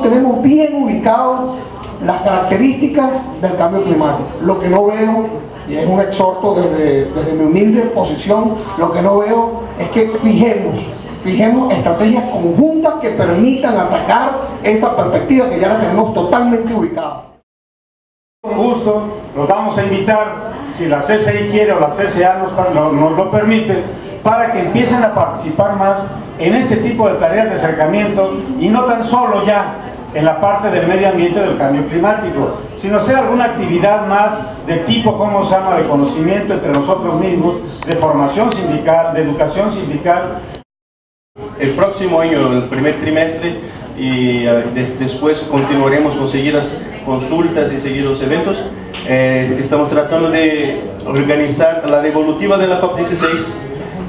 tenemos bien ubicados las características del cambio climático. Lo que no veo, y es un exhorto desde, desde mi humilde posición, lo que no veo es que fijemos, fijemos estrategias conjuntas que permitan atacar esa perspectiva que ya la tenemos totalmente ubicada. Justo, los vamos a invitar, si la CCI quiere o la CCA nos, nos lo permite, para que empiecen a participar más en este tipo de tareas de acercamiento y no tan solo ya en la parte del medio ambiente del cambio climático, sino hacer alguna actividad más de tipo, como se llama?, de conocimiento entre nosotros mismos, de formación sindical, de educación sindical. El próximo año, el primer trimestre, y des después continuaremos con seguir las consultas y seguir los eventos. Eh, estamos tratando de organizar la devolutiva de la COP16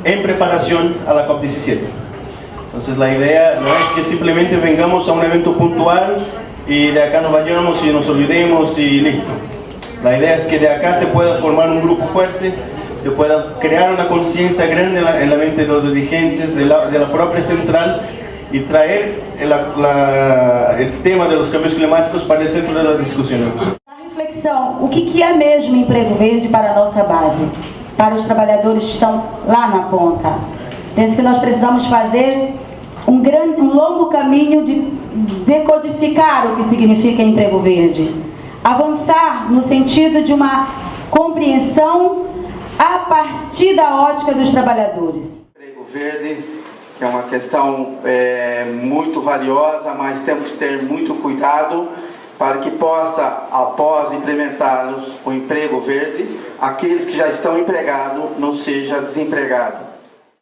en preparación a la COP17. Entonces la idea no es que simplemente vengamos a un evento puntual y de acá nos vayamos y nos olvidemos y listo. La idea es que de acá se pueda formar un grupo fuerte, se pueda crear una conciencia grande en la, en la, mente de los dirigentes, de la, de la propia central y traer el, la, el, tema de los cambios climáticos para el centro de las discusiones. A reflexão, o que, que é mesmo emprego verde para a nossa base? Para os trabalhadores que estão lá na ponta? Penso que nós precisamos fazer um, grande, um longo caminho de decodificar o que significa emprego verde. Avançar no sentido de uma compreensão a partir da ótica dos trabalhadores. Emprego verde, é uma questão é, muito valiosa, mas temos que ter muito cuidado para que possa, após implementar o emprego verde, aqueles que já estão empregados não sejam desempregados.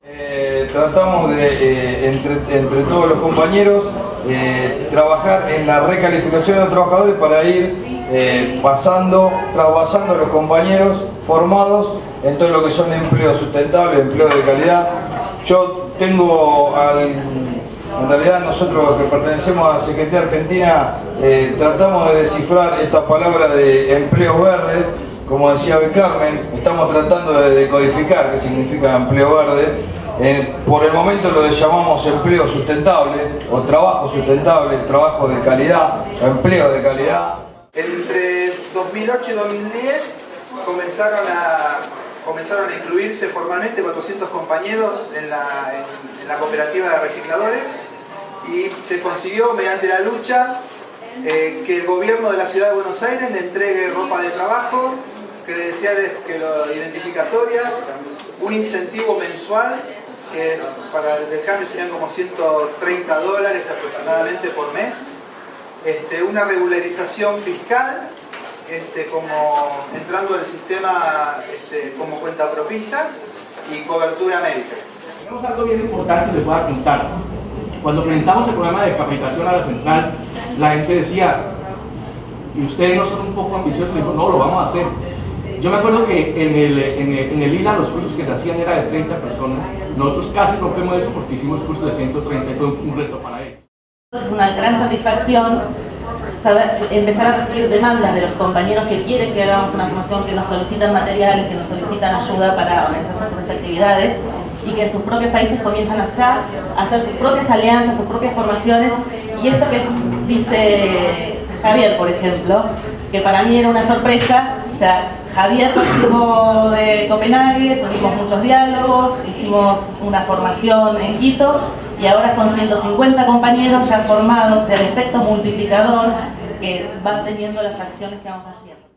Eh, tratamos de, eh, entre, todos los compañeros, eh, trabajar en la recalificación de los trabajadores para ir pasando, trabajando a los compañeros formados en todo lo que son empleos sustentables, empleos de calidad. Yo tengo, al, en realidad nosotros que pertenecemos a Secretaría Argentina, tratamos de descifrar esta palabra de empleo verde, como decía hoy Carmen, estamos tratando de decodificar qué significa empleo verde. Eh, por el momento lo llamamos empleo sustentable o trabajo sustentable, trabajo de calidad, empleo de calidad. Entre 2008 y 2010 comenzaron a, comenzaron a incluirse formalmente 400 compañeros en la, cooperativa de recicladores y se consiguió mediante la lucha eh, que el gobierno de la ciudad de Buenos Aires le entregue ropa de trabajo, credenciales que lo, identificatorias, un incentivo mensual que para el cambio serían como 130 dólares aproximadamente por mes, este, una regularización fiscal, este, como entrando en el sistema este, como cuentapropistas y cobertura médica. Tenemos algo bien importante les voy a contar. Cuando presentamos el programa de capacitación a la central, la gente decía, y ustedes no son un poco ambiciosos, no, lo vamos a hacer. Yo me acuerdo que en el, en, el, en el ILA los cursos que se hacían era de 30 personas, nosotros casi rompemos eso porque hicimos cursos de 130 y fue un reto para ellos. Es una gran satisfacción saber, empezar a recibir demandas de los compañeros que quieren que hagamos una formación, que nos solicitan materiales, que nos solicitan ayuda para organizar sus actividades y que en sus propios países comienzan allá a hacer sus propias alianzas, sus propias formaciones y esto que dice Javier, por ejemplo, que para mí era una sorpresa, sea, Javier estuvo de Copenhague, tuvimos muchos diálogos, hicimos una formación en Quito y ahora son 150 compañeros ya formados del efecto multiplicador que van teniendo las acciones que vamos haciendo.